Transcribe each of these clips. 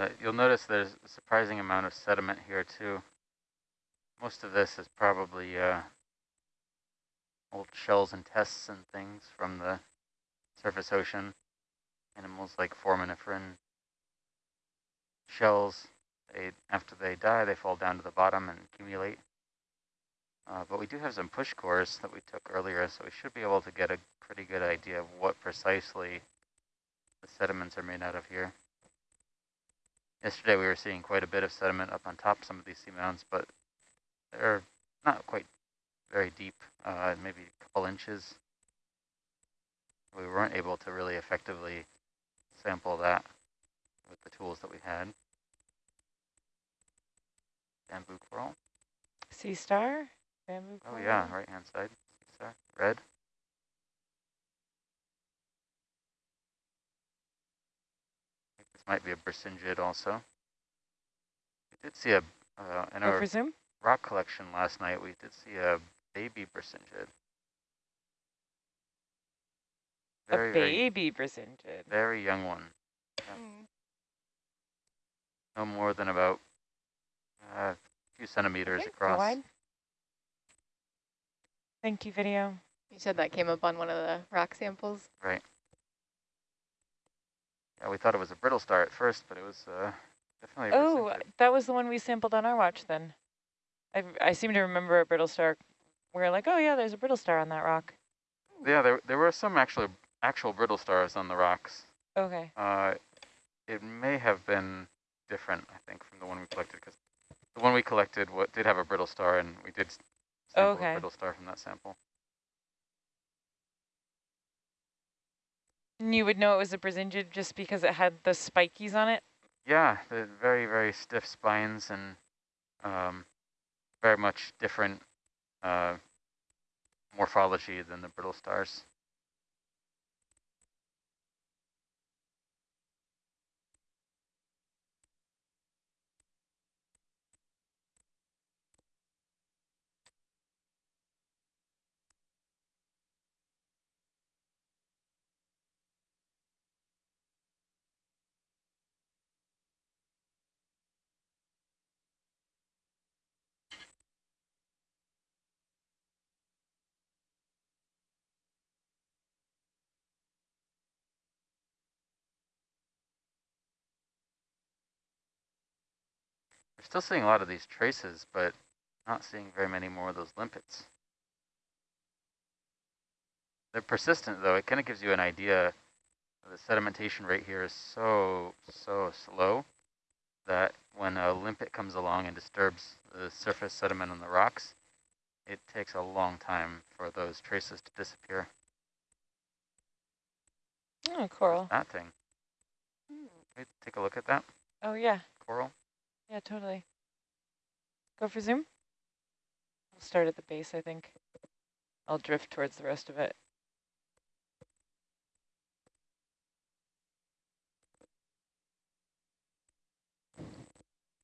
Uh, you'll notice there's a surprising amount of sediment here too. Most of this is probably uh, old shells and tests and things from the surface ocean. Animals like foraminiferan shells, they, after they die, they fall down to the bottom and accumulate. Uh, but we do have some push cores that we took earlier, so we should be able to get a pretty good idea of what precisely the sediments are made out of here. Yesterday we were seeing quite a bit of sediment up on top some of these seamounts, but they're not quite very deep, uh, maybe a couple inches. We weren't able to really effectively sample that with the tools that we had. Bamboo coral. Sea star? Bamboo coral? Oh yeah, right hand side. Sea star. Red. This might be a Brisingid also. We did see a, uh, in our presume? rock collection last night, we did see a baby Brisingid. Very, a baby Brisingid. Very young one. Yeah. Mm. No more than about uh, a few centimeters okay, across. Thank you, video. You said that came up on one of the rock samples? Right. Yeah, we thought it was a brittle star at first, but it was uh, definitely Oh, that was the one we sampled on our watch then. I, I seem to remember a brittle star. We are like, oh yeah, there's a brittle star on that rock. Yeah, there there were some actually actual brittle stars on the rocks. Okay. Uh, it may have been different, I think, from the one we collected, because the one we collected what did have a brittle star, and we did sample okay. a brittle star from that sample. And you would know it was a Brisingid just because it had the spikies on it? Yeah, the very, very stiff spines and um, very much different uh, morphology than the brittle stars. Still seeing a lot of these traces, but not seeing very many more of those limpets. They're persistent, though. It kind of gives you an idea. The sedimentation rate here is so, so slow that when a limpet comes along and disturbs the surface sediment on the rocks, it takes a long time for those traces to disappear. Oh, coral. That thing. Hmm. Take a look at that. Oh, yeah. Coral. Yeah, totally. Go for zoom. We'll start at the base, I think. I'll drift towards the rest of it.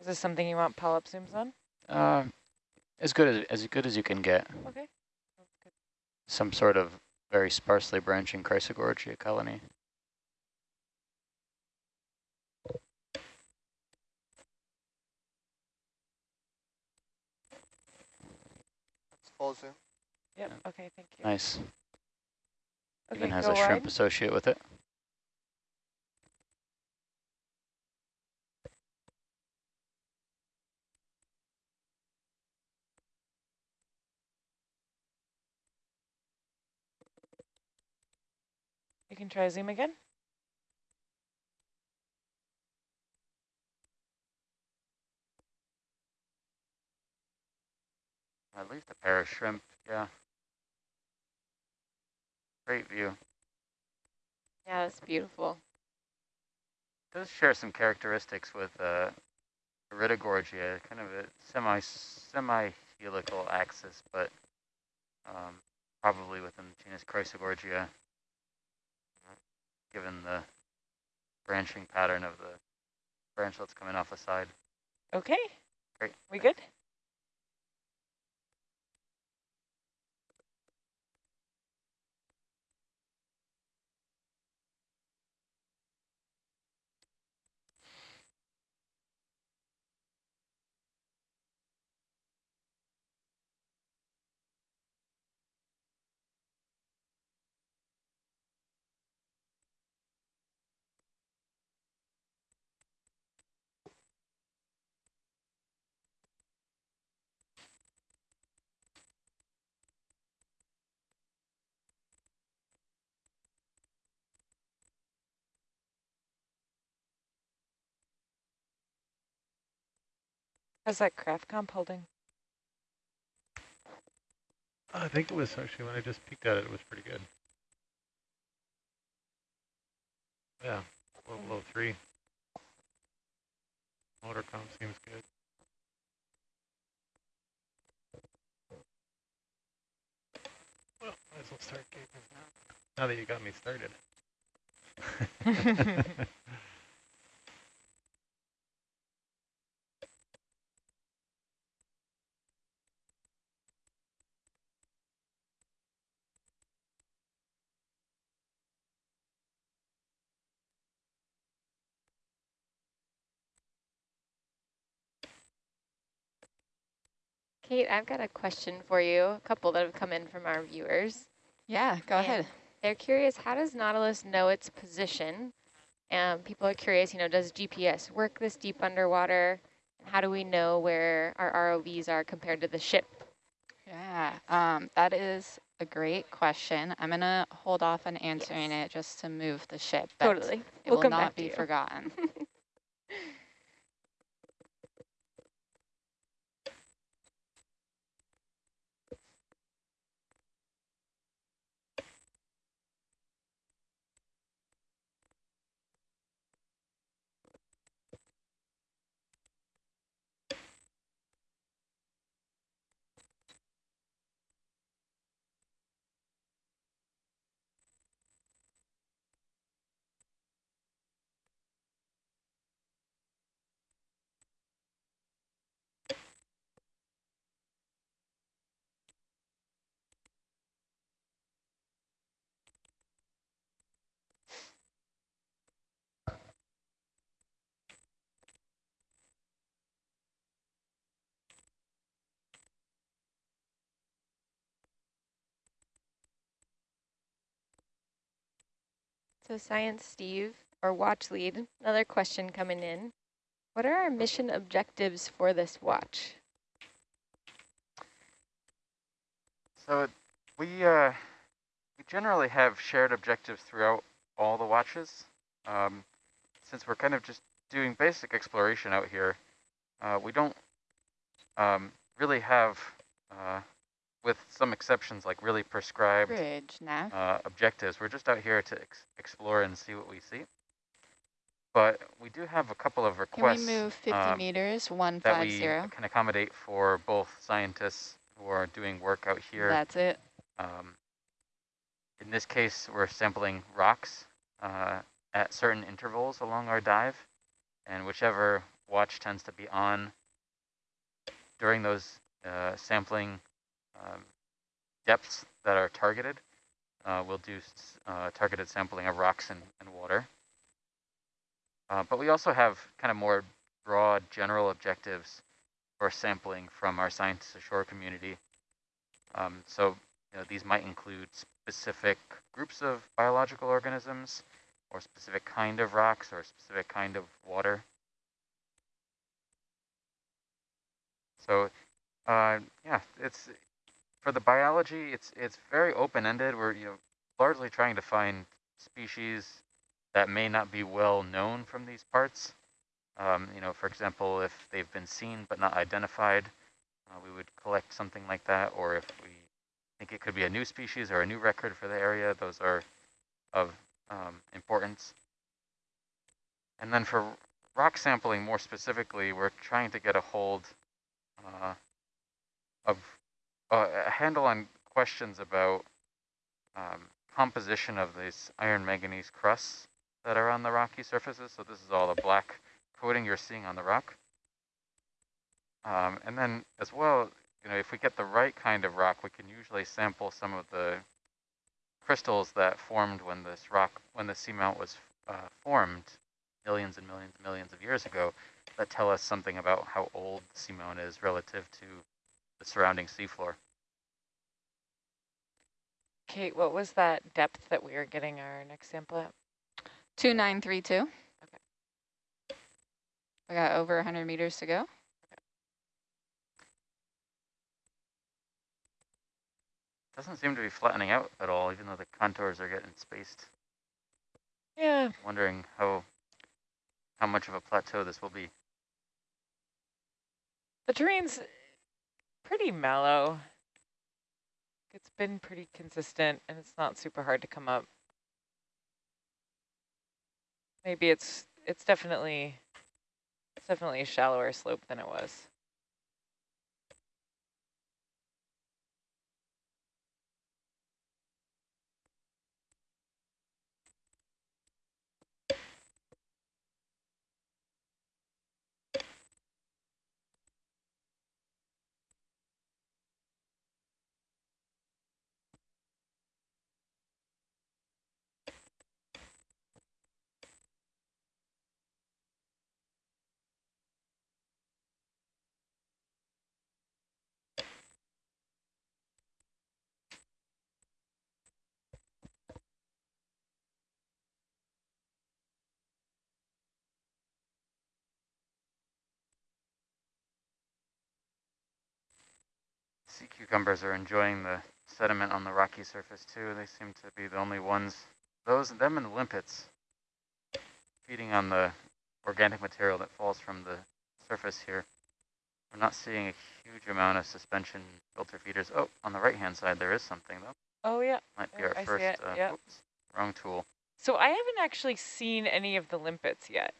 Is this something you want polyp zooms on? Uh, as good as as good as you can get. Okay. Some sort of very sparsely branching Chrysogorgia colony. Full zoom. Yep, okay, thank you. Nice. Okay, Even has a shrimp wide. associate with it. You can try zoom again. At least a pair of shrimp, yeah. Great view. Yeah, it's beautiful. It does share some characteristics with uh, Iridogorgia, kind of a semi semi helical axis, but um, probably within the genus Chrysogorgia, given the branching pattern of the branchlets coming off the side. Okay. Great. We good? How's that craft comp holding? I think it was actually when I just peeked at it, it was pretty good. Yeah, a little below three. Motor comp seems good. Well, might as well start gaping now. Now that you got me started. Kate, I've got a question for you, a couple that have come in from our viewers. Yeah, go ahead. They're curious, how does Nautilus know its position? Um, people are curious, you know, does GPS work this deep underwater? How do we know where our ROVs are compared to the ship? Yeah, um, that is a great question. I'm going to hold off on answering it just to move the ship. but Totally. It We'll will not be you. forgotten. So Science Steve, or Watch Lead, another question coming in. What are our mission objectives for this watch? So we uh, we generally have shared objectives throughout all the watches. Um, since we're kind of just doing basic exploration out here, uh, we don't um, really have, uh, with some exceptions, like really prescribed Bridge, uh, objectives. We're just out here to ex explore and see what we see. But we do have a couple of requests. Can we move 50 um, meters, that 150? we can accommodate for both scientists who are doing work out here That's it. um, in this case, we're sampling rocks uh, at certain intervals along our dive, and whichever watch tends to be on during those uh, sampling um, depths that are targeted, uh, we'll do uh, targeted sampling of rocks and, and water. Uh, but we also have kind of more broad general objectives for sampling from our science ashore community. Um, so you know, these might include specific groups of biological organisms or specific kind of rocks or specific kind of water. So uh, yeah, it's for the biology, it's it's very open-ended. We're you know largely trying to find species that may not be well known from these parts. Um, you know, for example, if they've been seen but not identified, uh, we would collect something like that, or if we think it could be a new species or a new record for the area. Those are of um, importance. And then for rock sampling more specifically, we're trying to get a hold uh, of uh, a handle on questions about um, composition of these iron manganese crusts that are on the rocky surfaces. So this is all the black coating you're seeing on the rock. Um, and then as well, you know, if we get the right kind of rock, we can usually sample some of the crystals that formed when this rock, when the seamount was uh, formed millions and millions and millions of years ago that tell us something about how old the seamount is relative to the surrounding seafloor. Kate, what was that depth that we were getting our next sample at? 2932. Okay. We got over 100 meters to go. Doesn't seem to be flattening out at all, even though the contours are getting spaced. Yeah, Wondering how how much of a plateau this will be. The terrain's pretty mellow. It's been pretty consistent and it's not super hard to come up. Maybe it's it's definitely it's definitely a shallower slope than it was. Sea cucumbers are enjoying the sediment on the rocky surface too. They seem to be the only ones, those, them and the limpets, feeding on the organic material that falls from the surface here. We're not seeing a huge amount of suspension filter feeders. Oh, on the right-hand side, there is something though. Oh yeah. Might be our I see first, it, uh, yep. oops, wrong tool. So I haven't actually seen any of the limpets yet.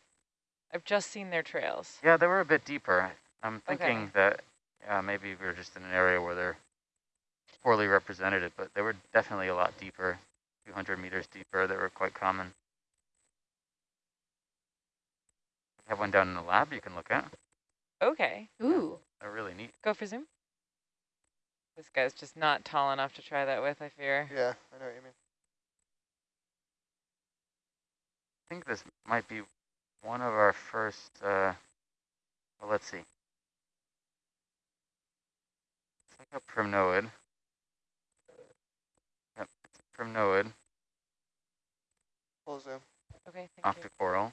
I've just seen their trails. Yeah, they were a bit deeper. I'm Okay. thinking that yeah, maybe we're just in an area where they're poorly represented, but they were definitely a lot deeper, 200 meters deeper. They were quite common. We have one down in the lab you can look at. Okay, Ooh. They're really neat. go for zoom. This guy's just not tall enough to try that with, I fear. Yeah, I know what you mean. I think this might be one of our first, uh, well, let's see. It's like a primnoid. Yep, it's a primnoid, Full zoom. Okay, thank you. octocoral.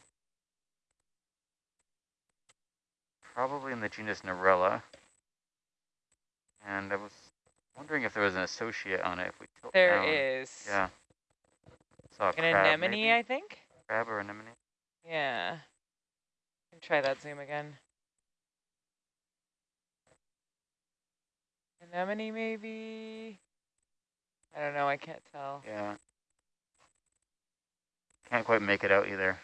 Probably in the genus Narella. And I was wondering if there was an associate on it if we tilt There down. is Yeah. Saw a an crab, anemone, maybe? I think. Crab or anemone? Yeah. Try that zoom again. Anemone, maybe. I don't know. I can't tell. Yeah. Can't quite make it out either.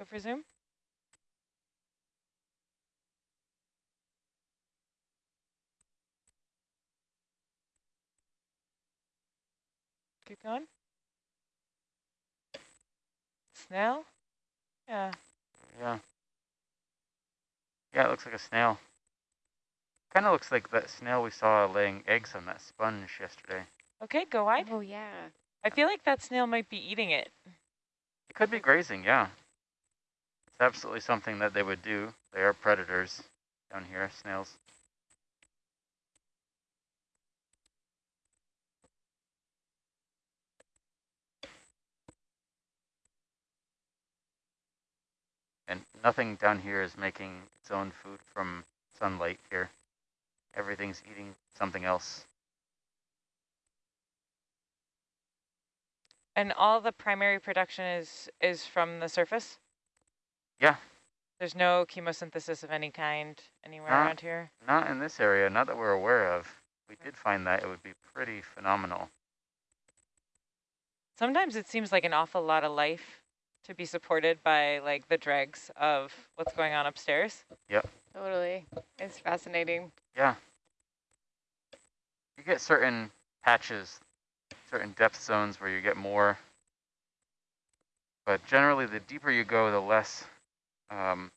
Go for zoom. Keep going. Snail? Yeah. Yeah. Yeah, it looks like a snail. Kind of looks like that snail we saw laying eggs on that sponge yesterday. Okay, go wide. Oh, yeah. I feel like that snail might be eating it. It could be grazing, yeah. Absolutely something that they would do. They are predators down here, snails. And nothing down here is making its own food from sunlight here. Everything's eating something else. And all the primary production is is from the surface? Yeah. There's no chemosynthesis of any kind anywhere Not- around here? Not in this area, not that we're aware of. If we did find that, it would be pretty phenomenal. Sometimes it seems like an awful lot of life to be supported by like the dregs of what's going on upstairs. Yep. Totally. It's fascinating. Yeah. You get certain patches, certain depth zones where you get more. But generally, the deeper you go, the less um,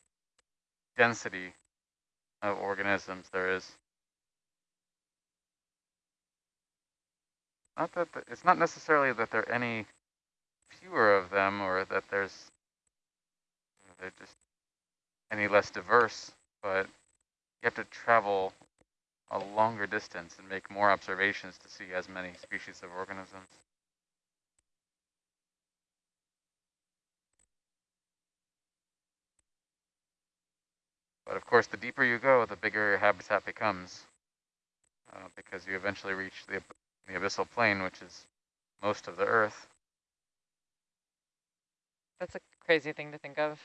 density of organisms there is. Not that the, it's not necessarily that there are any fewer of them or that there's they're just any less diverse, but you have to travel a longer distance and make more observations to see as many species of organisms. But of course, the deeper you go, the bigger your habitat becomes uh, because you eventually reach the, the abyssal plain, which is most of the Earth. That's a crazy thing to think of.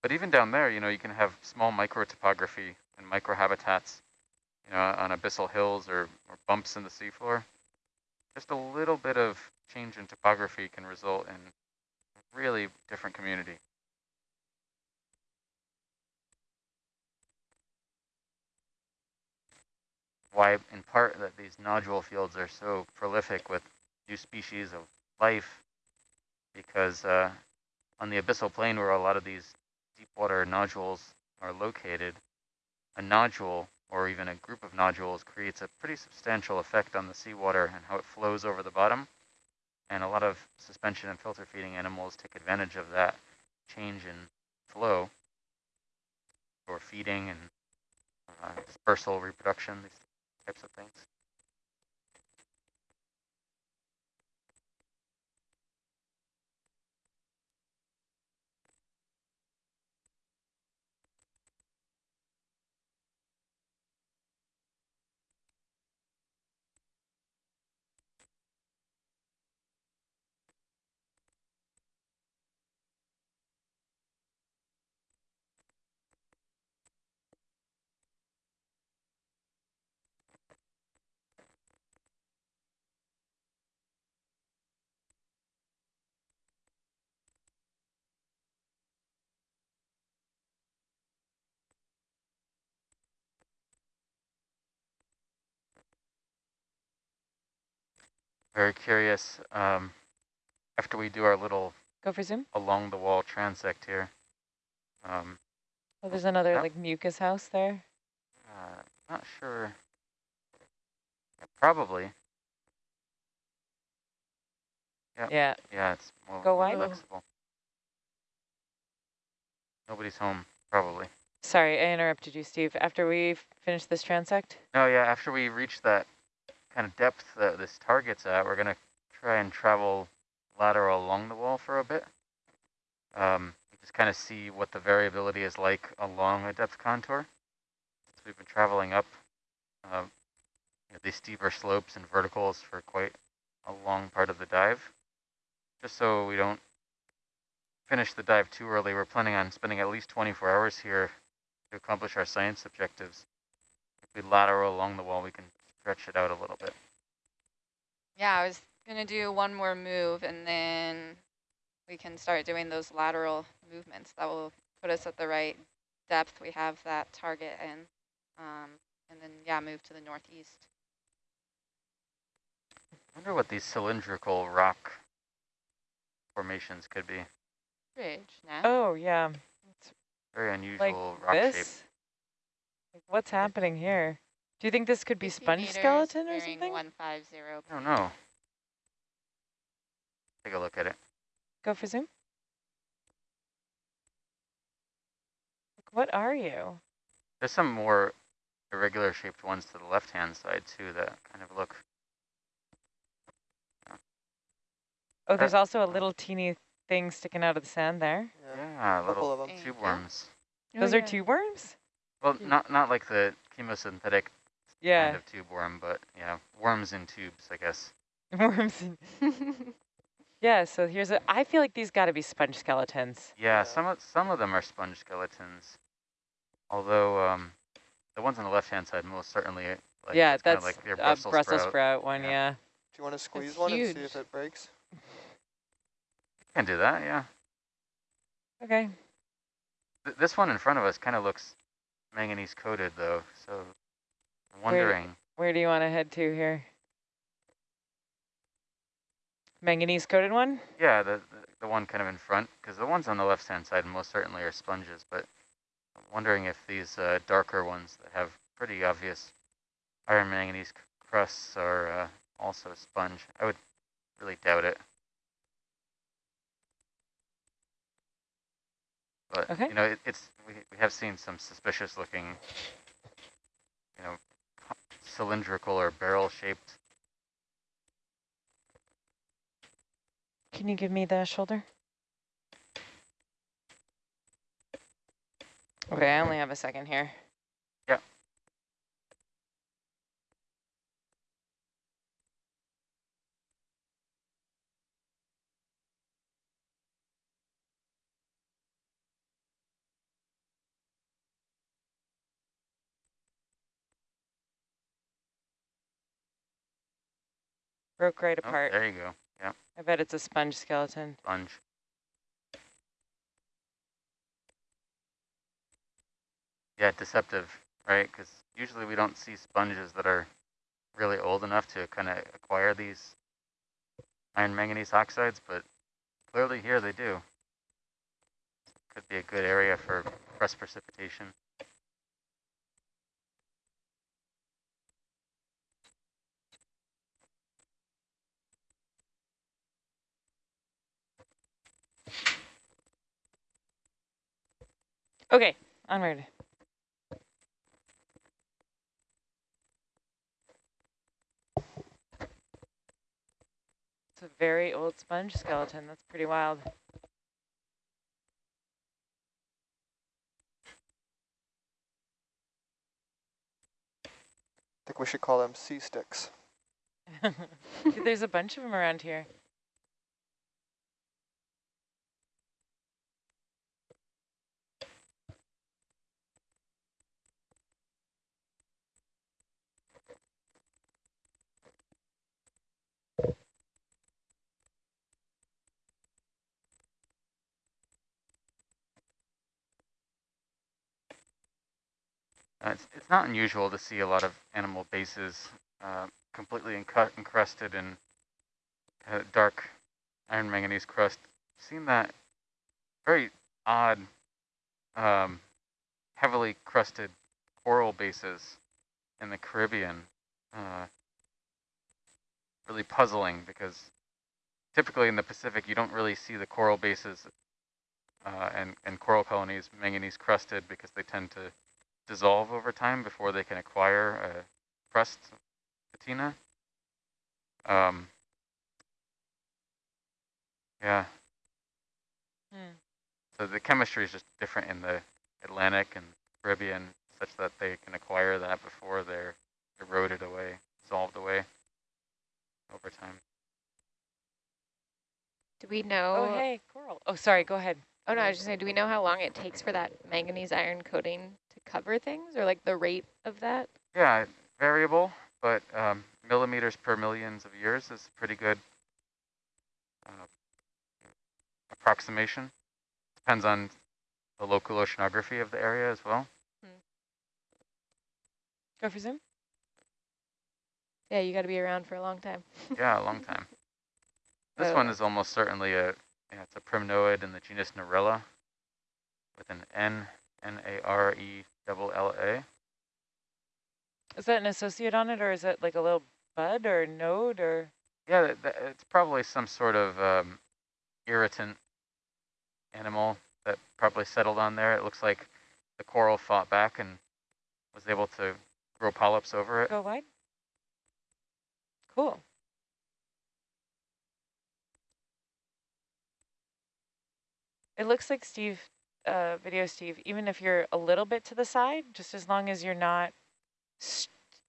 But even down there, you know, you can have small microtopography and microhabitats, you know, on abyssal hills or, or bumps in the seafloor. Just a little bit of change in topography can result in really different community. Why, in part, that these nodule fields are so prolific with new species of life, because uh, on the abyssal plain where a lot of these deep water nodules are located, a nodule or even a group of nodules creates a pretty substantial effect on the seawater and how it flows over the bottom. And a lot of suspension and filter feeding animals take advantage of that change in flow for feeding and uh, dispersal reproduction, these types of things. Very curious. Um, after we do our little Go for zoom. along the wall transect here, um, Oh, there's another like mucus house there. uh, not sure. Yeah, probably. Yep. Yeah. Yeah, it's more Go more wide. flexible. Nobody's home, probably. Sorry, I interrupted you, Steve. After we finish this transect? No, yeah, after we reach that kind of depth that this target's at, we're going to try and travel lateral along the wall for a bit. Um, just kind of see what the variability is like along a depth contour. We've been traveling up uh, you know, these steeper slopes and verticals for quite a long part of the dive. Just so we don't finish the dive too early, we're planning on spending at least 24 hours here to accomplish our science objectives. If we lateral along the wall, we can stretch it out a little bit. Yeah, I was going to do one more move and then we can start doing those lateral movements. That will put us at the right depth. We have that target in. um, and then, yeah, move to the northeast. I wonder what these cylindrical rock formations could be. Ridge, nah? Oh, yeah. It's Very Like unusual rock shape. this? Like, what's happening here? Do you think this could be sponge skeleton or something? 150. I don't know. Take a look at it. Go for zoom. Like, what are you? There's some more irregular shaped ones to the left-hand side too that kind of look. Oh, there's Uh, also a little teeny thing sticking out of the sand there. Yeah. Yeah, Couple little of 'em. Thank tube you. worms. Those Oh, are tube worms? Well, not not like the chemosynthetic Yeah, kind of tube worm, but yeah, worms in tubes, I guess. worms. in- yeah, so here's a, I feel like these gotta be sponge skeletons. Yeah, Yeah. some of some of them are sponge skeletons, although um, the ones on the left-hand side most certainly. Like, yeah, it's kinda that's like their a Brussels, Brussels sprout. sprout, one, Yeah. yeah. Do you want to squeeze That's one and see if it breaks? Can do that, yeah. Okay. Th this one in front of us kind of looks manganese coated though, so I'm wondering. Where do you want to head to here? Manganese coated one? Yeah, the, the the one kind of in front, because the ones on the left-hand side most certainly are sponges, but I'm wondering if these uh, darker ones that have pretty obvious iron manganese crusts are uh, also sponge. I would really doubt it. But Okay. You know, it, it's we, we have seen some suspicious looking, you know, cylindrical or barrel shaped. Can you give me the shoulder? Okay, I only have a second here. Yeah. Broke right Oh, apart. there you go. Yeah, I bet it's a sponge skeleton. sponge. Yeah, deceptive, right? Because usually we don't see sponges that are really old enough to kind of acquire these iron manganese oxides, but clearly here they do. Could be a good area for crust precipitation. Okay, onward. It's a very old sponge skeleton. That's pretty wild. I think we should call them sea sticks. There's a bunch of them around here. It's, it's not unusual to see a lot of animal bases uh, completely encrusted in uh, dark iron manganese crust. Seen that very odd, um, heavily crusted coral bases in the Caribbean. Uh, really puzzling because typically in the Pacific you don't really see the coral bases uh, and, and coral colonies manganese crusted because they tend to dissolve over time before they can acquire a crust patina. Um, yeah, Hmm. so the chemistry is just different in the Atlantic and Caribbean such that they can acquire that before they're eroded away, dissolved away over time. Do we know? Oh, hey, coral. Oh, sorry, go ahead. Oh, no, I was just saying, do we know how long it takes for that manganese iron coating to cover things or like the rate of that? Yeah, variable, but um, millimeters per millions of years is a pretty good uh, approximation. Depends on the local oceanography of the area as well. Go for zoom. Yeah, you got to be around for a long time. Yeah, a long time. This one is almost certainly a, yeah, it's a primnoid in the genus Narella with an N, N-A-R-E double L-A. Is that an associate on it, or is it like a little bud or node, or? Yeah, it's probably some sort of um, irritant animal that probably settled on there. It looks like the coral fought back and was able to grow polyps over it. Go wide. Cool. It looks like Steve, uh, video Steve, even if you're a little bit to the side, just as long as you're not,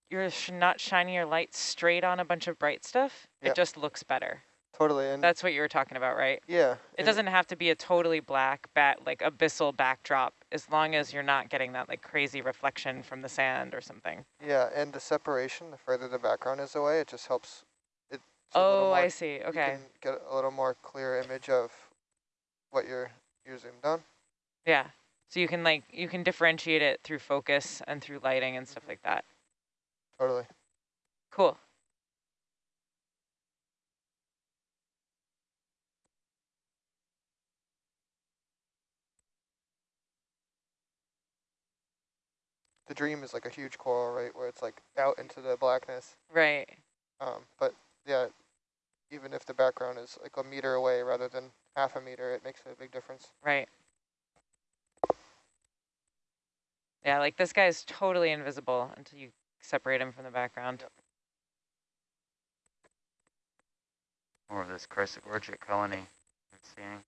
you're sh not shining your light straight on a bunch of bright stuff, Yep. it just looks better. Totally. And That's what you were talking about, right? yeah. It doesn't have to be a totally black bat, like abyssal backdrop, as long as you're not getting that like crazy reflection from the sand or something. Yeah, and the separation, the further the background is away, it just helps. It, Oh, more- I see. You Okay. can get a little more clear image of what you're you're zoomed on. Yeah. So you can like, you can differentiate it through focus and through lighting and stuff like that. Totally. Cool. The dream is like a huge coral, right, where it's like out into the blackness. Right. Um, but yeah, even if the background is like a meter away rather than half a meter, it makes a big difference. Right. Yeah, like this guy is totally invisible until you separate him from the background. More of this Chrysogorgia colony I'm seeing.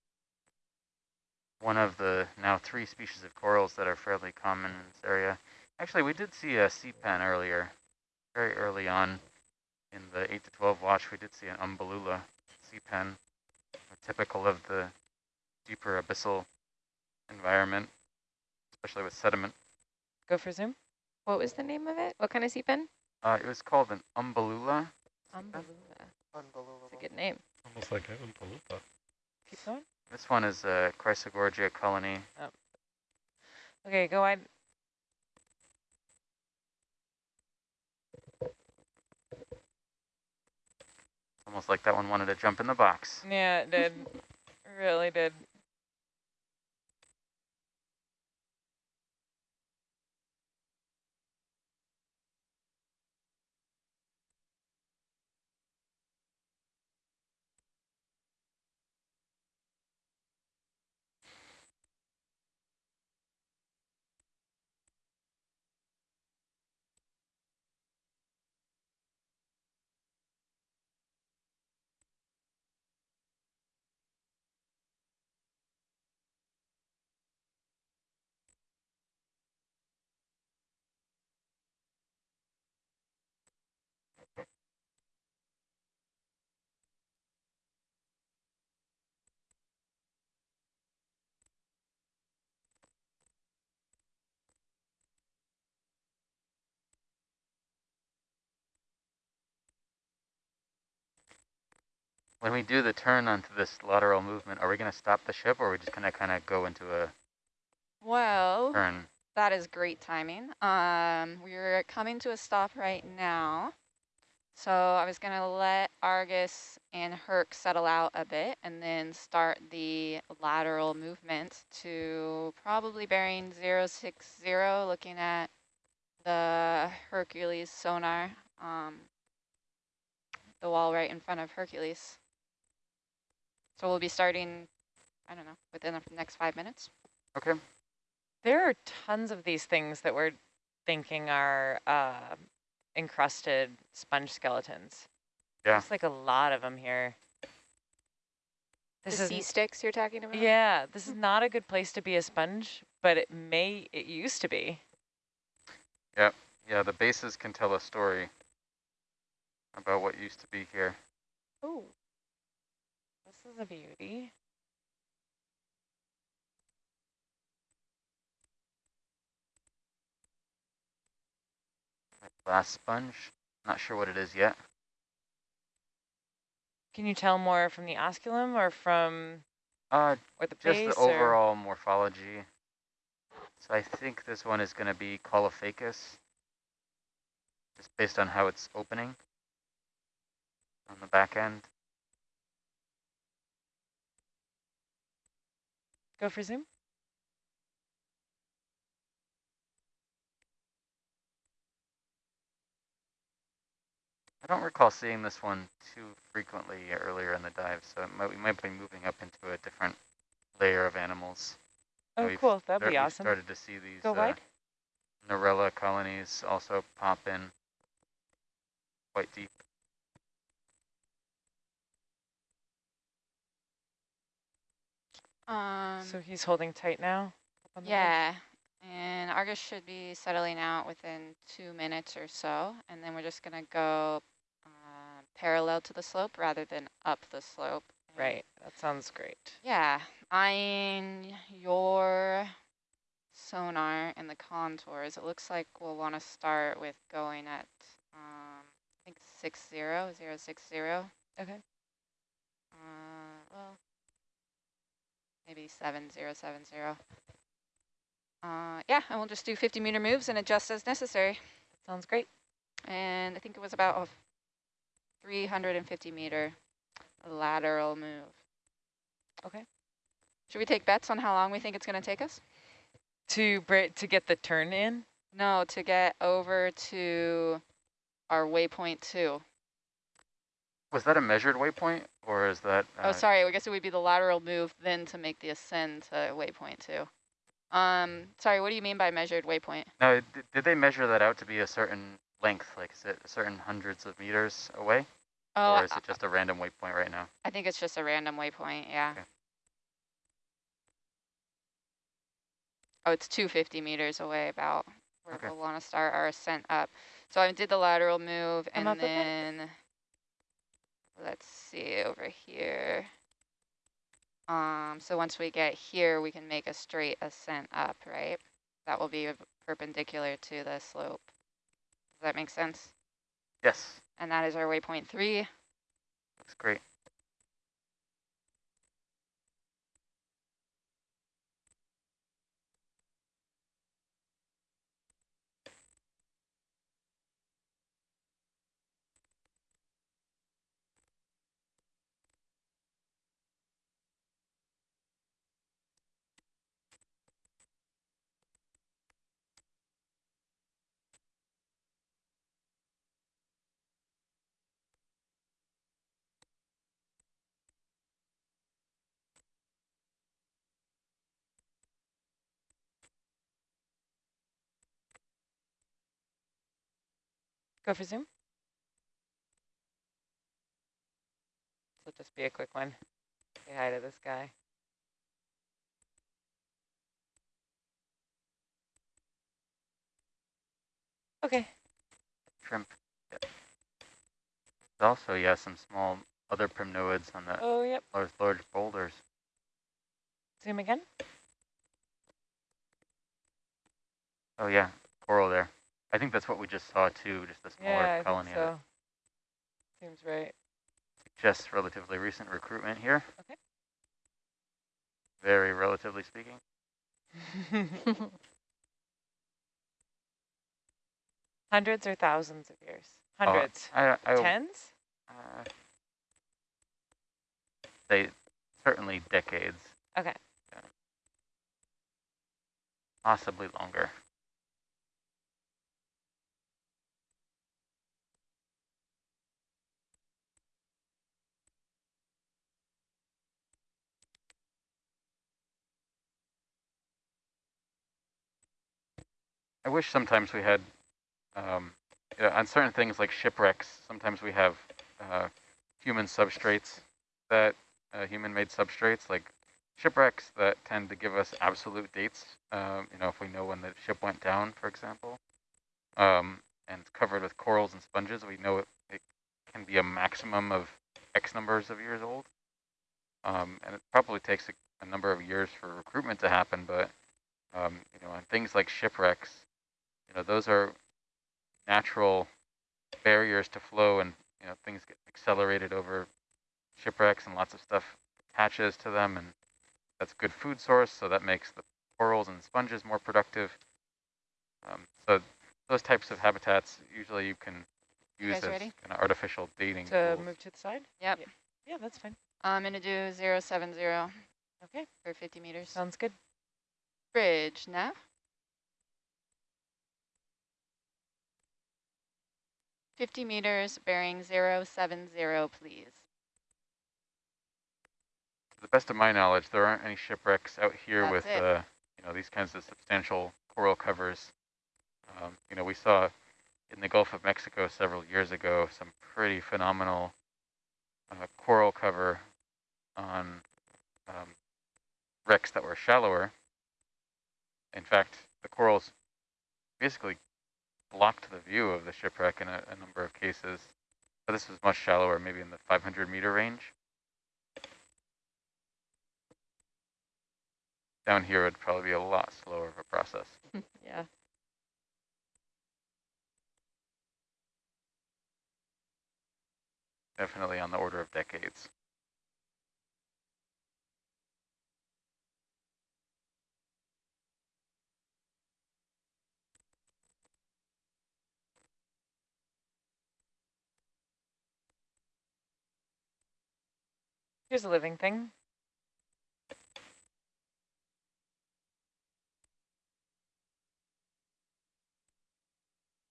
One of the now three species of corals that are fairly common in this area. Actually, we did see a sea pen earlier, very early on in the 8 to 12 watch. We did see an umbellula sea pen, typical of the deeper abyssal environment, especially with sediment. Go for zoom. What was the name of it? What kind of sea pen? Uh, it was called an umbellula. Umbellula. Unbelievable. That's a good name. Almost like an Oompa Keep going. This one is a Chrysogorgia colony. Okay, go wide. Almost like that one wanted to jump in the box. Yeah, it did. really did. When we do the turn onto this lateral movement, are we going to stop the ship or are we just going to kind of go into a Well, turn? that is great timing. Um, we're coming to a stop right now. So I was going to let Argus and Herc settle out a bit and then start the lateral movement to probably bearing 060, looking at the Hercules sonar, um, the wall right in front of Hercules. So we'll be starting, I don't know, within the next five minutes. Okay. There are tons of these things that we're thinking are uh, encrusted sponge skeletons. Yeah. There's like a lot of them here. This the is sea sticks you're talking about? yeah. This is not a good place to be a sponge, but it may. It used to be. Yeah, Yeah, the bases can tell a story about what used to be here. Oh, this is a beauty. Glass sponge. Not sure what it is yet. Can you tell more from the osculum or from Uh, or the just the or- overall morphology. So I think this one is going to be Caulophacus, just based on how it's opening on the back end. Go for zoom. I don't recall seeing this one too frequently earlier in the dive, so it might, we might be moving up into a different layer of animals. Oh, cool. That'd be awesome. started to see these Go uh, wide. Narella colonies also pop in quite deep. Um, So he's holding tight now. up on the ledge? yeah, and Argus should be settling out within two minutes or so, and then we're just going to go uh, parallel to the slope rather than up the slope. Right. That sounds great. Yeah, eyeing your sonar and the contours, it looks like we'll want to start with going at, um, I think six zero zero six zero. Okay. Uh, well, maybe seven zero seven zero. Uh, yeah, and we'll just do 50 meter moves and adjust as necessary. Sounds great. And I think it was about a 350 meter lateral move. Okay. Should we take bets on how long we think it's going to take us? To to get the turn in. No, to get over to our waypoint two. Was that a measured waypoint, or is that? oh, uh, sorry. I guess it would be the lateral move then to make the ascend to waypoint two. Um, sorry, what do you mean by measured waypoint? No, did, did they measure that out to be a certain length? Like, is it a certain hundreds of meters away? Oh, or is it just a random waypoint right now? I think it's just a random waypoint, yeah. Okay. Oh, it's 250 meters away about where Okay. we'll want to start our ascent up. So I did the lateral move I'm and up with then, let's see over here. Um, so once we get here, we can make a straight ascent up, right? That will be perpendicular to the slope. Does that make sense? Yes, And that is our waypoint three. that's great. Go for zoom. This will just be a quick one. Say hi to this guy. Okay. Shrimp. Yep. There's also, yeah, some small other primnoids on the Oh, yep. large, large boulders. Zoom again. Oh yeah, coral there. I think that's what we just saw too, just a smaller Yeah, colony it. so. Seems right. Just relatively recent recruitment here. Okay. Very relatively speaking. Hundreds or thousands of years? Uh, Hundreds. I, I, Tens? Uh, they certainly decades. Okay. Yeah. Possibly longer. I wish sometimes we had, um, you know, on certain things like shipwrecks, sometimes we have uh, human substrates that uh, human-made substrates like shipwrecks that tend to give us absolute dates. Um, you know, if we know when the ship went down, for example, um, and it's covered with corals and sponges, we know it, it can be a maximum of X numbers of years old. Um, and it probably takes a, a number of years for recruitment to happen, but um, you know, on things like shipwrecks, know, those are natural barriers to flow, and you know, things get accelerated over shipwrecks, and lots of stuff attaches to them, and that's good food source, so that makes the corals and sponges more productive. Um, so those types of habitats usually you can use guys as ready? kind of artificial dating To tools. move to the side? Yep. Yeah, that's fine. I'm going to do 070 Okay, for 50 meters. sounds good. Bridge, nav. Fifty meters, bearing 070, please. To the best of my knowledge, there aren't any shipwrecks out here That's with uh, you know these kinds of substantial coral covers. Um, you know, we saw in the Gulf of Mexico several years ago some pretty phenomenal uh, coral cover on um, wrecks that were shallower. In fact, the corals basically blocked the view of the shipwreck in a, a number of cases. But this was much shallower, maybe in the 500 meter range. Down here would probably be a lot slower of a process. yeah. Definitely on the order of decades. Here's a living thing.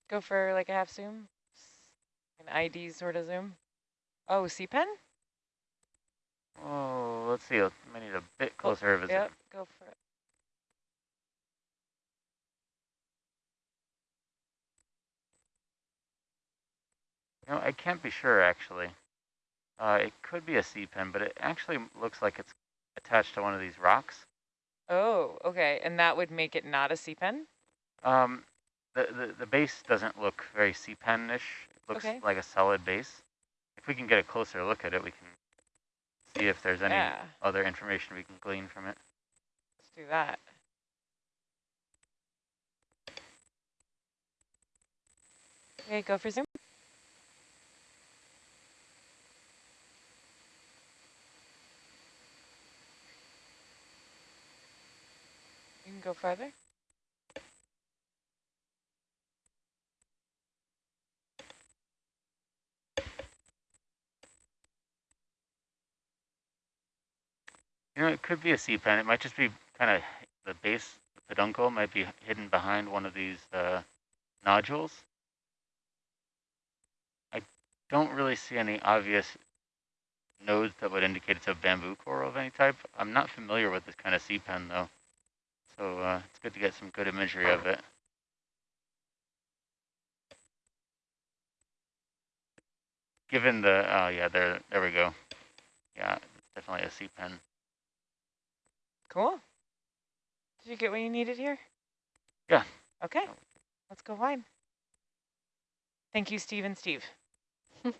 Go for like a half zoom, an ID sort of zoom. Oh, sea pen. Oh, let's see. I need a bit closer of a Yep, go for it. No, I can't be sure actually. Uh, it could be a sea pen, but it actually looks like it's attached to one of these rocks. Oh, okay. And that would make it not a sea pen? Um, the, the, the base doesn't look very sea pen-ish. It looks Okay. like a solid base. If we can get a closer look at it, we can see if there's any Yeah. other information we can glean from it. Let's do that. Okay, go for zoom. Go farther. You know, it could be a sea pen. It might just be kind of the base, peduncle might be hidden behind one of these uh, nodules. I don't really see any obvious nodes that would indicate it's a bamboo coral of any type. I'm not familiar with this kind of sea pen though, so uh, it's good to get some good imagery of it. Given the, oh yeah, there, there we go. Yeah, it's definitely a sea pen. Cool. Did you get what you needed here? Yeah. Okay, let's go wide. Thank you, Steve and Steve.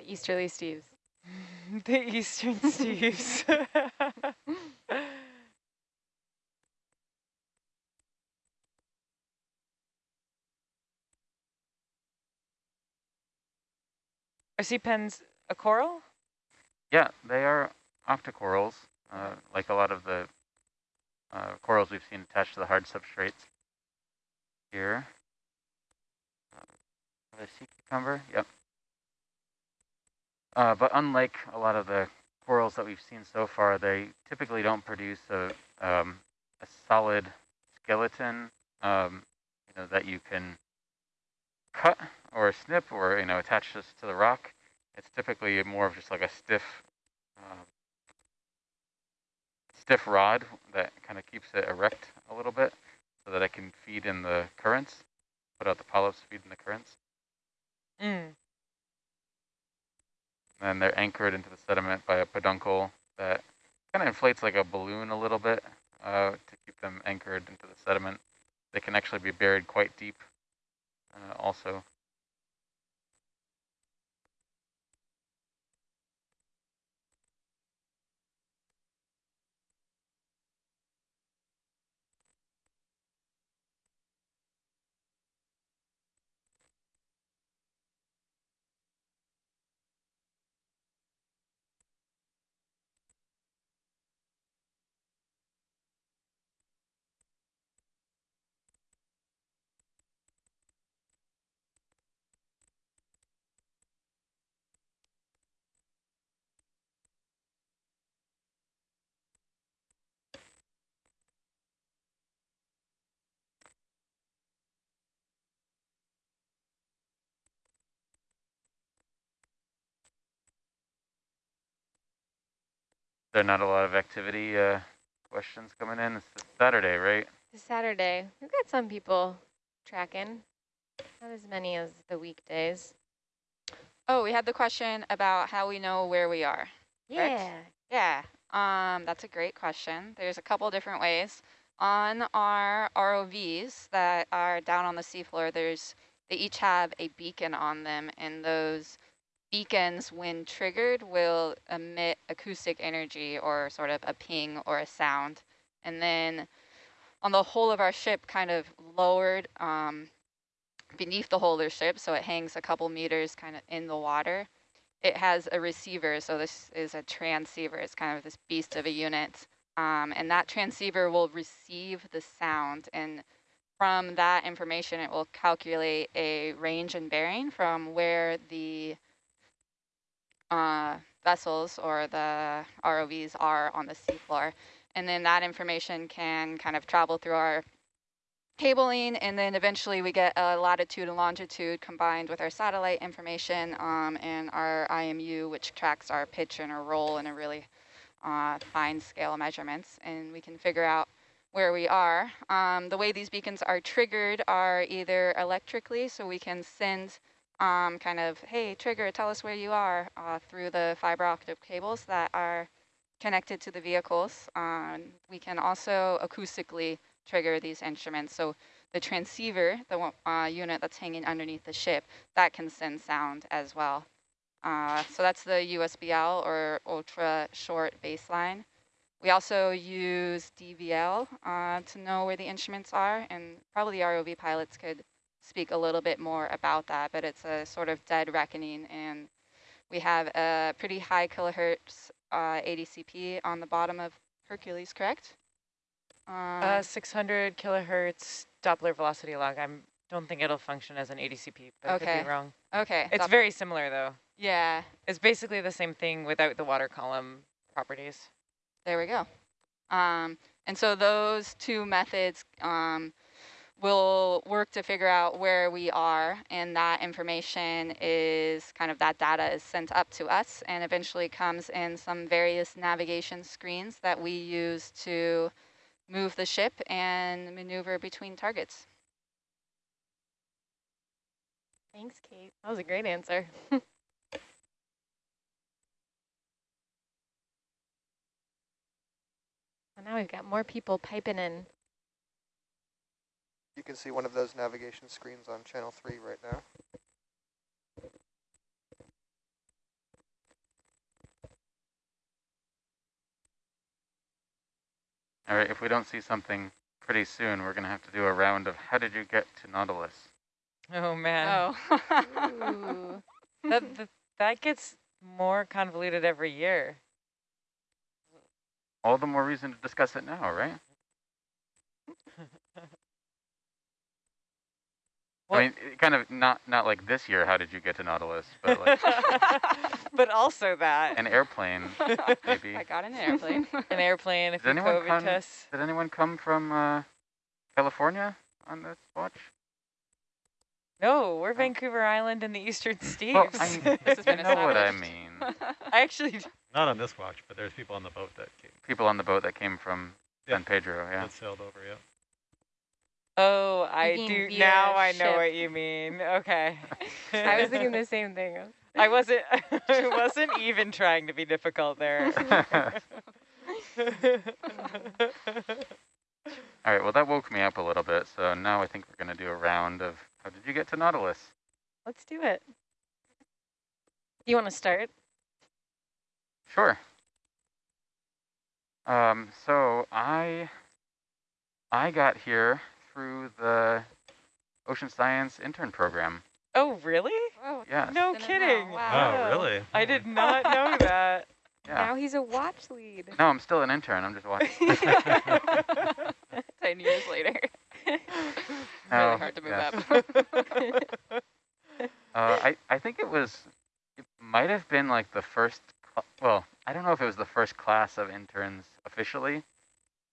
The Easterly Steves. the Eastern Steves. Are sea pens a coral? Yeah, they are octocorals, uh, like a lot of the uh, corals we've seen attached to the hard substrates here. Uh, the sea cucumber, yep. Uh, but unlike a lot of the corals that we've seen so far, they typically don't produce a, um, a solid skeleton, um, you know, that you can cut or a snip or, you know, attach this to the rock. It's typically more of just like a stiff, um, stiff rod that kind of keeps it erect a little bit so that it can feed in the currents, put out the polyps, feed in the currents. Mm. And they're anchored into the sediment by a peduncle that kind of inflates like a balloon a little bit uh, to keep them anchored into the sediment. They can actually be buried quite deep uh, also. There not a lot of activity uh, questions coming in. It's this Saturday, right? It's Saturday, we've got some people tracking. Not as many as the weekdays. Oh, we had the question about how we know where we are. Correct? Yeah. Yeah, um, that's a great question. There's a couple different ways. On our ROVs that are down on the seafloor, there's they each have a beacon on them, and those beacons, when triggered, will emit acoustic energy or sort of a ping or a sound. And then on the whole of our ship, kind of lowered um, beneath the whole of the ship, so it hangs a couple meters kind of in the water it has a receiver, so this is a transceiver. It's kind of this beast of a unit. Um, and that transceiver will receive the sound. And from that information, it will calculate a range and bearing from where the uh, vessels or the ROVs are on the seafloor. And then that information can kind of travel through our cabling, and then eventually we get a latitude and longitude combined with our satellite information um, and our IMU, which tracks our pitch and our roll in a really uh, fine scale measurements, and we can figure out where we are. Um, the way these beacons are triggered are either electrically, so we can send um, kind of, hey, trigger, tell us where you are uh, through the fiber optic cables that are connected to the vehicles. Um, we can also acoustically trigger these instruments. So the transceiver, the uh, unit that's hanging underneath the ship, that can send sound as well. Uh, so that's the USBL or ultra short baseline. We also use DVL uh, to know where the instruments are, and probably the ROV pilots could speak a little bit more about that, but it's a sort of dead reckoning, and we have a pretty high kilohertz uh, ADCP on the bottom of Hercules, correct? Uh, Um, 600 kilohertz Doppler velocity log. I don't think it'll function as an ADCP, but I could Okay. be wrong. okay. It's very similar though. yeah, It's basically the same thing without the water column properties. there we go. Um, and so those two methods um, will work to figure out where we are, and that information is kind of that data is sent up to us and eventually comes in some various navigation screens that we use to move the ship and maneuver between targets. Thanks, Kate. That was a great answer. Well, now we've got more people piping in. You can see one of those navigation screens on channel three right now. All right, if we don't see something pretty soon, we're going to have to do a round of how did you get to Nautilus? Oh man, Oh. That, that that gets more convoluted every year. All the more reason to discuss it now, right? What- I mean, it kind of not not like this year. How did you get to Nautilus? But like but also that an airplane, maybe. I got in an airplane. an airplane, a Does few anyone COVID come- tests. Did anyone come from uh, California on this watch? No, we're Vancouver Island in the Eastern Steves. Well, I, This has know what I mean. I actually, Not on this watch, but there's people on the boat that came, People on the boat that came from Yeah. San Pedro, yeah. that sailed over, yeah. Oh, I do now. I know what you mean. Okay. I was thinking the same thing. I wasn't. I wasn't even trying to be difficult there. All right, well, that woke me up a little bit, so now I think we're going to do a round of how did you get to Nautilus? Let's do it. You want to start? Sure. Um, so I I got here through the Ocean Science intern program. oh, really? Whoa, Yes. No kidding. Wow. Oh, really? I did not know that. Yeah. Now he's a watch lead. No, I'm still an intern. I'm just watching. Ten years later. Oh, really hard to move yeah. up. Uh, I, I think it was, it might have been like the first, well, I don't know if it was the first class of interns officially,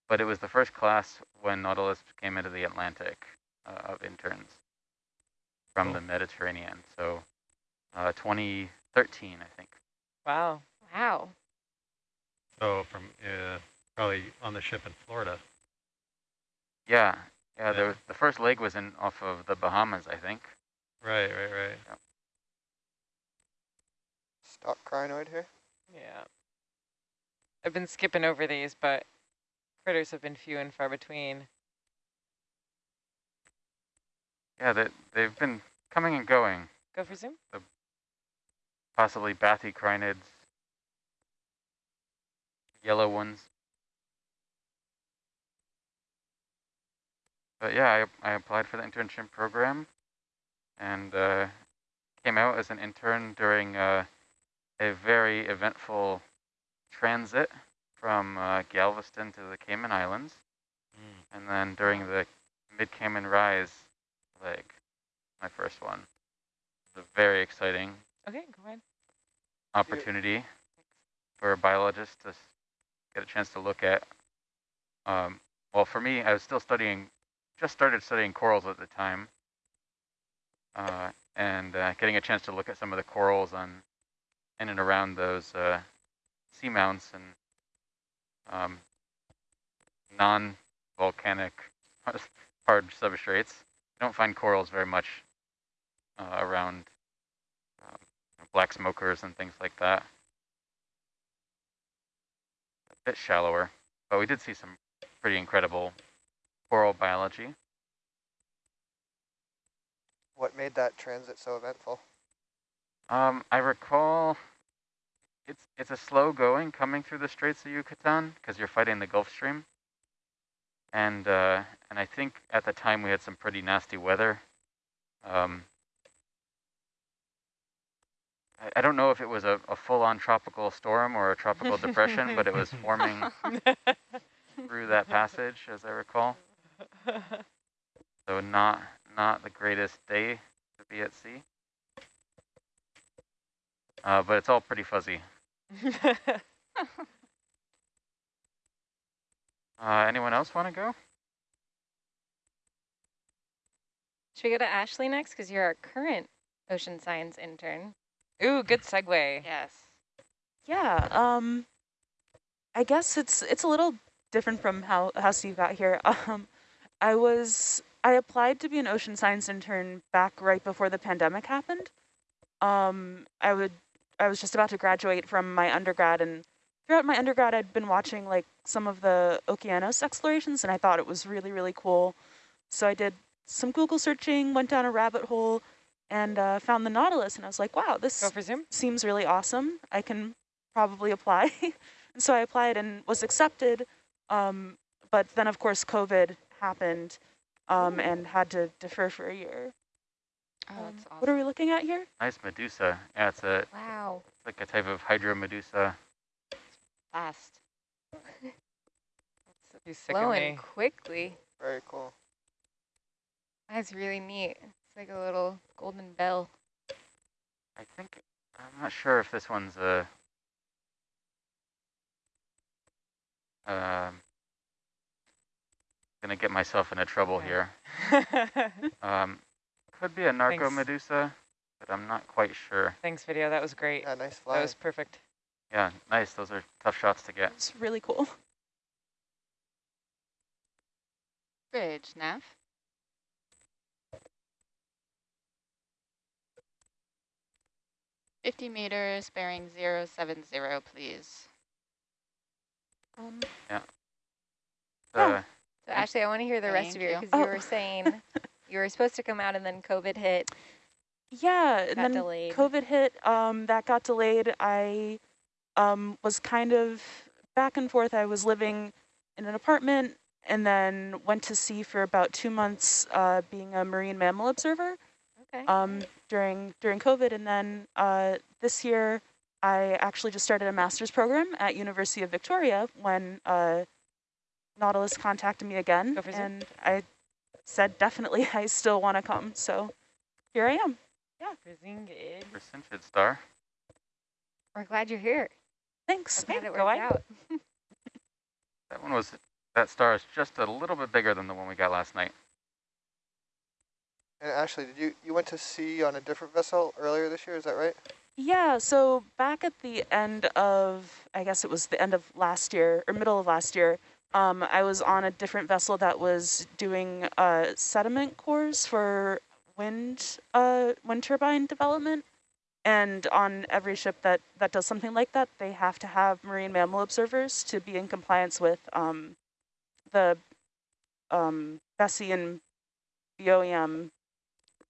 but it was the first class when Nautilus came into the Atlantic uh, of interns from Cool. the Mediterranean. So uh, 2013, I think. Wow. Wow. So from, uh, probably on the ship in Florida. Yeah, yeah, there Yeah. was, the first leg was in off of the Bahamas, I think. Right, right, right. Stalked crinoid here. Yeah. I've been skipping over these, but critters have been few and far between. Yeah, they, they've been coming and going, Go for zoom. The possibly bathycrinids, yellow ones. But yeah, I, I applied for the internship program and uh, came out as an intern during uh, a very eventful transit from uh, Galveston to the Cayman Islands. Mm. And then during the mid-Cayman Rise leg, my first one. It's a very exciting Okay, go ahead. opportunity for a biologist to get a chance to look at. Um, well, for me, I was still studying, just started studying corals at the time, uh, and uh, getting a chance to look at some of the corals on in and around those uh, seamounts and um, non-volcanic hard substrates. You don't find corals very much uh, around black smokers and things like that. A bit shallower, but we did see some pretty incredible coral biology. What made that transit so eventful? Um, I recall it's it's a slow going coming through the Straits of Yucatan because you're fighting the Gulf Stream. And uh, and I think at the time we had some pretty nasty weather. Um, I, I don't know if it was a, a full-on tropical storm or a tropical depression, but it was forming through that passage, as I recall. So not not the greatest day to be at sea. Uh, but it's all pretty fuzzy. Uh, anyone else want to go? Should we go to Ashley next? Because you're our current ocean science intern. Ooh, good segue. Yes. Yeah, um, I guess it's it's a little different from how, how Steve got here. Um, I was, I applied to be an ocean science intern back right before the pandemic happened. Um, I would, I was just about to graduate from my undergrad and throughout my undergrad I'd been watching like some of the Okeanos explorations and I thought it was really, really cool. So I did some Google searching, went down a rabbit hole and uh, found the Nautilus and I was like, wow, this Go for Zoom. seems really awesome. I can probably apply. and so I applied and was accepted. Um, but then, of course, COVID happened um, and had to defer for a year. Oh, Um, that's awesome. What are we looking at here? Nice Medusa. Yeah, it's a Wow. It's like a type of hydro medusa. Fast. You sick of Flowing me. quickly. Very cool. That's really neat. It's like a little golden bell. I think I'm not sure if this one's a. Um, gonna get myself into trouble here. Um, could be a narco Thanks. medusa, but I'm not quite sure. Thanks, video. That was great. Yeah, nice That was perfect. Yeah, nice. Those are tough shots to get. It's really cool. Bridge, Nav. Fifty meters, bearing zero seven zero, please. Um, yeah. The, So Ashley, I want to hear the rest of your, you. because you Oh. were saying you were supposed to come out and then COVID hit, yeah, and then delayed. COVID hit. Um, that got delayed. I um, was kind of back and forth. I was living in an apartment and then went to sea for about two months uh, being a marine mammal observer. okay. um, during during COVID, and then uh, this year I actually just started a master's program at University of Victoria when uh, Nautilus contacted me again, Go for Zoom. and I said definitely I still want to come. So here I am. Brisingid. Percentage star. We're glad you're here. Thanks. Glad it go worked on. out. That one was. That star is just a little bit bigger than the one we got last night. And Ashley, did you you went to sea on a different vessel earlier this year? Is that right? Yeah, so back at the end of, I guess it was the end of last year or middle of last year, um, I was on a different vessel that was doing uh, sediment cores for wind uh, wind turbine development. And on every ship that, that does something like that, they have to have marine mammal observers to be in compliance with um, the um, and BOEM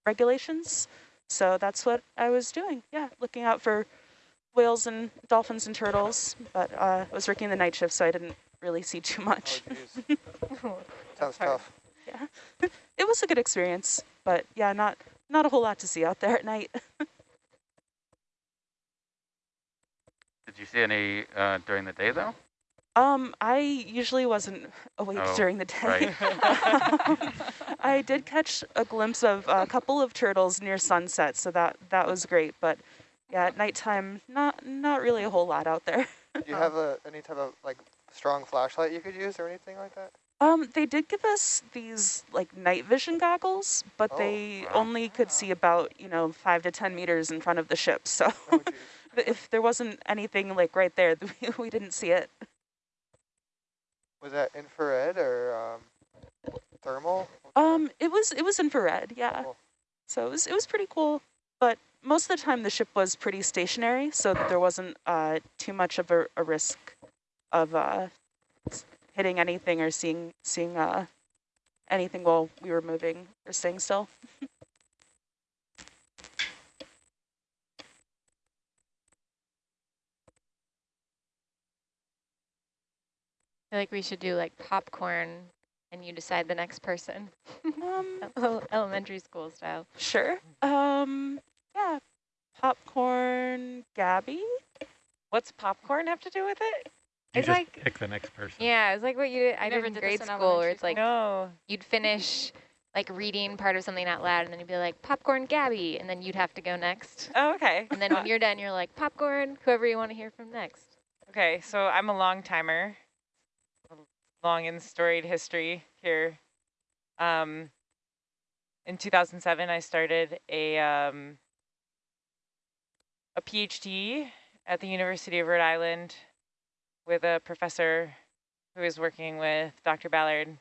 regulations. So that's what I was doing. Yeah, looking out for whales and dolphins and turtles. But uh, I was working the night shift, so I didn't really see too Oh, much. geez. Sounds hard. tough. yeah, it was a good experience. But yeah, not not a whole lot to see out there at night. Did you see any uh, during the day though? Um, I usually wasn't awake Oh, during the day. right. I did catch a glimpse of a couple of turtles near sunset, so that that was great. But yeah, at nighttime, not not really a whole lot out there. Do you have a any type of like strong flashlight you could use or anything like that? Um, they did give us these like night vision goggles, but Oh, they wow. only could see about you know five to ten meters in front of the ship. So Oh, if there wasn't anything like right there, we, we didn't see it. Was that infrared or um, thermal? What kind of- Um, it was it was infrared, yeah. Cool. So it was it was pretty cool, but most of the time the ship was pretty stationary, so there wasn't uh, too much of a, a risk of uh, hitting anything or seeing seeing uh, anything while we were moving or staying still. I feel like we should do like popcorn and you decide the next person. um, Elementary school style. Sure. Um, yeah. Popcorn, Gabby. What's popcorn have to do with it? You It's just like- pick the next person. Yeah, it's like what you did, I Never did in did grade this school where it's like no. you'd finish like reading part of something out loud and then you'd be like popcorn Gabby and then you'd have to go next. Oh, okay. And then when you're done, you're like popcorn, whoever you want to hear from next. Okay, so I'm a long timer, long and storied history here. Um, in 2007, I started a um, a PhD at the University of Rhode Island with a professor who is working with Dr. Ballard.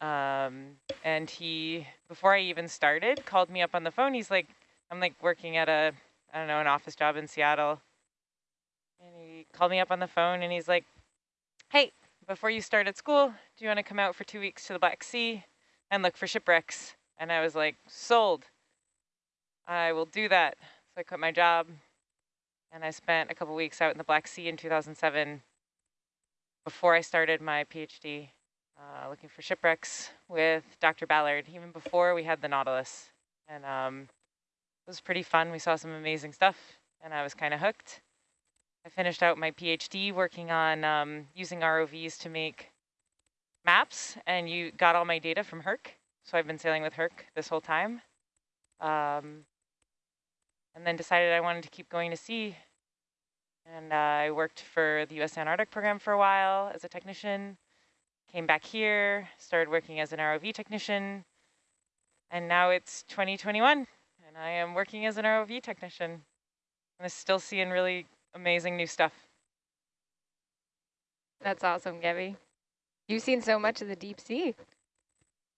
Um, and he, before I even started, called me up on the phone. He's like, I'm like working at a, I don't know, an office job in Seattle. And he called me up on the phone and he's like, hey, before you start at school, do you want to come out for two weeks to the Black Sea and look for shipwrecks? And I was like, sold. I will do that. So I quit my job and I spent a couple weeks out in the Black Sea in 2007 before I started my PhD, uh, looking for shipwrecks with Dr. Ballard, even before we had the Nautilus. And um, it was pretty fun. We saw some amazing stuff and I was kind of hooked. I finished out my PhD working on um, using ROVs to make maps, and you got all my data from Herc. So I've been sailing with Herc this whole time. Um, and then decided I wanted to keep going to sea. And uh, I worked for the U.S. Antarctic program for a while as a technician, came back here, started working as an ROV technician, and now it's 2021, and I am working as an ROV technician. And I'm still seeing really amazing new stuff. That's awesome, Gabby. You've seen so much of the deep sea.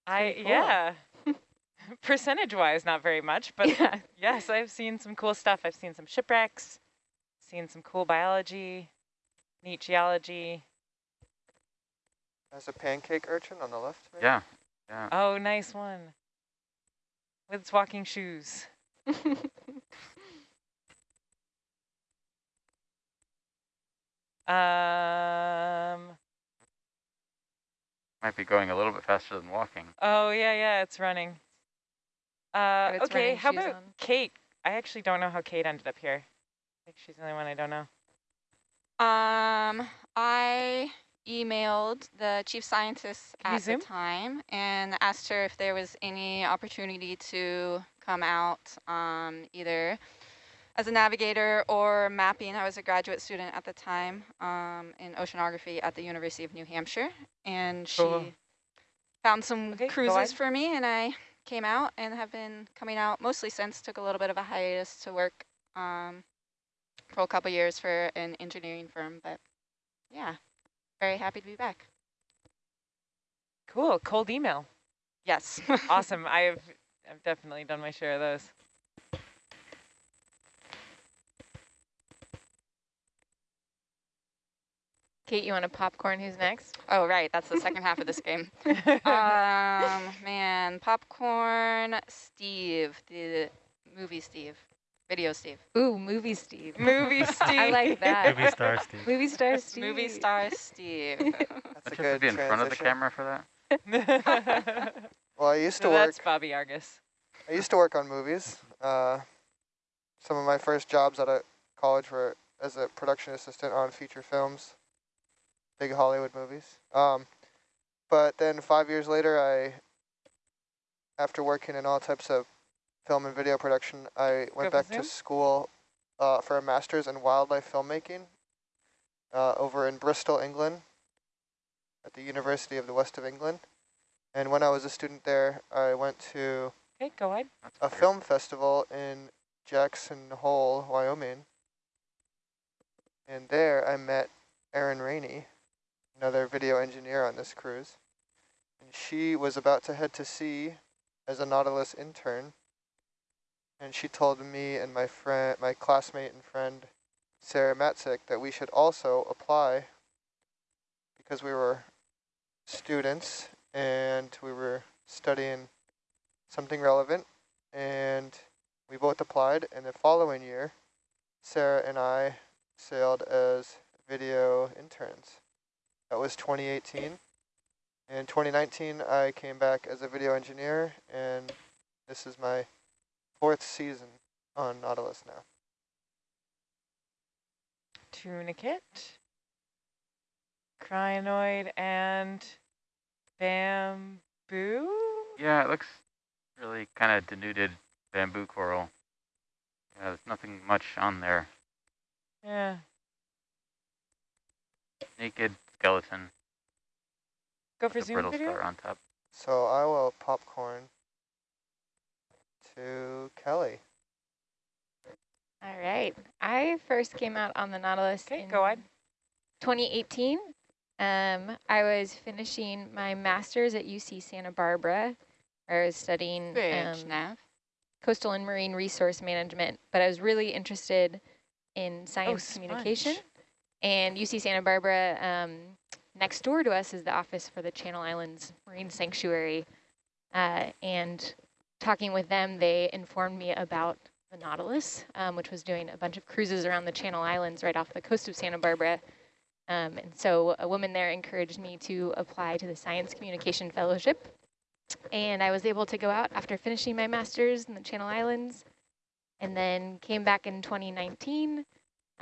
I cool. yeah. Percentage wise, not very much, but yeah. yes, I've seen some cool stuff. I've seen some shipwrecks, seen some cool biology, neat geology. There's a pancake urchin on the left. maybe? Yeah, yeah. Oh, nice one. With its walking shoes. Um. Might be going a little bit faster than walking. Oh yeah, yeah, it's running. Uh, it's okay, how about on. Kate? I actually don't know how Kate ended up here. I think she's the only one I don't know. Um, I emailed the chief scientist Can at the time and asked her if there was any opportunity to come out um, either as a navigator or mapping. I was a graduate student at the time um, in oceanography at the University of New Hampshire, and she Cool. found some Okay, cruises for me, and I came out and have been coming out mostly since. Took a little bit of a hiatus to work um, for a couple years for an engineering firm, but yeah, very happy to be back. Cool, cold email. Yes. Awesome. I've I've definitely done my share of those. Kate, you want to popcorn? Who's next? oh, right. That's the second half of this game. Um, man, popcorn, Steve, the movie Steve, video Steve, Ooh, movie Steve. Movie Steve. I like that. Movie star Steve. Movie star Steve. movie star Steve. That's a you have good to be in front of the camera for that? Well, I used to So work. that's Bobby Argus. I used to work on movies. Uh, some of my first jobs out of college were as a production assistant on feature films, big Hollywood movies. Um, but then five years later, I, after working in all types of film and video production, I went back to school uh, for a master's in wildlife filmmaking uh, over in Bristol, England, at the University of the West of England. And when I was a student there, I went to Okay, go ahead. A film festival in Jackson Hole, Wyoming. And there I met Erin Rainey, another video engineer on this cruise. And she was about to head to sea as a Nautilus intern. and she told me and my friend, my classmate and friend, Sarah Matzik, that we should also apply because we were students and we were studying something relevant, and we both applied. And the following year, Sarah and I sailed as video interns. That was 2018. In 2019, I came back as a video engineer, and this is my fourth season on Nautilus now. Tunicate, crinoid, and bamboo? Yeah, it looks really kind of denuded bamboo coral. Yeah, there's nothing much on there. Yeah. Naked skeleton. Go for with zoom brittle video? star on top. So I will popcorn to Kelly. All right. I first came out on the Nautilus Okay, in go ahead. 2018. Um, I was finishing my master's at UC Santa Barbara. Where I was studying Bridge um, nav. coastal and marine resource management, but I was really interested in science sponge. communication. And UC Santa Barbara, um, next door to us is the office for the Channel Islands Marine Sanctuary. Uh, and talking with them, they informed me about the Nautilus, um, which was doing a bunch of cruises around the Channel Islands right off the coast of Santa Barbara. Um, and so a woman there encouraged me to apply to the Science Communication Fellowship. And I was able to go out after finishing my master's in the Channel Islands and then came back in 2019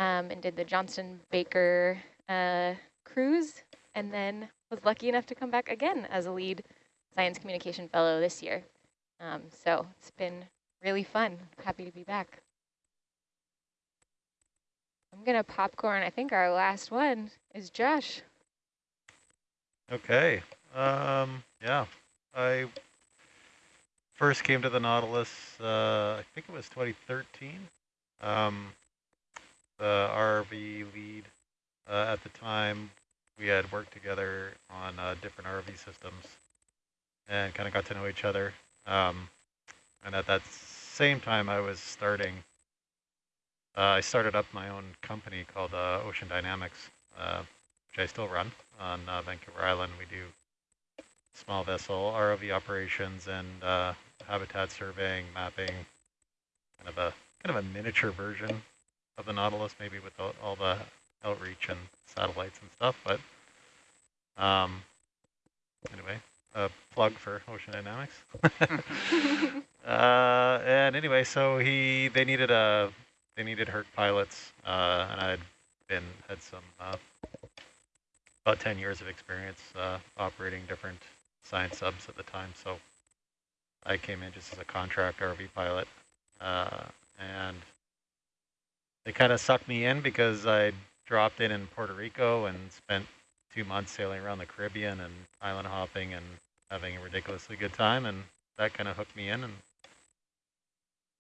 um, and did the Johnston Baker uh, cruise and then was lucky enough to come back again as a lead science communication fellow this year. Um, so it's been really fun. Happy to be back. I'm going to popcorn. I think our last one is Josh. Okay. Um, yeah. I first came to the Nautilus, uh, I think it was 2013. Um, the RV lead uh, at the time, we had worked together on uh, different RV systems and kind of got to know each other. Um, and at that same time, I was starting, uh, I started up my own company called uh, Ocean Dynamics, uh, which I still run on uh, Vancouver Island. We do small vessel ROV operations and uh, habitat surveying, mapping, kind of a kind of a miniature version of the Nautilus, maybe with all, all the outreach and satellites and stuff. But um, anyway, a plug for Ocean Dynamics. uh, and anyway, so he they needed a they needed Herc pilots, uh, and I had been had some uh, about 10 years of experience uh, operating different science subs at the time. So I came in just as a contract RV pilot, uh, and they kind of sucked me in because I dropped in in Puerto Rico and spent two months sailing around the Caribbean and island hopping and having a ridiculously good time, and that kind of hooked me in and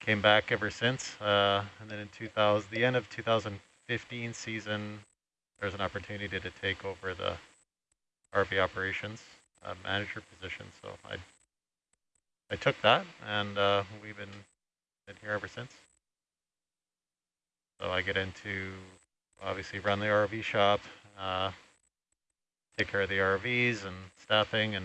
came back ever since. Uh, and then in 2000, the end of 2015 season, there's an opportunity to take over the RV operations uh, manager position. So I I took that, and uh, we've been been here ever since. So I get into obviously run the RV shop, uh, take care of the RVs and staffing and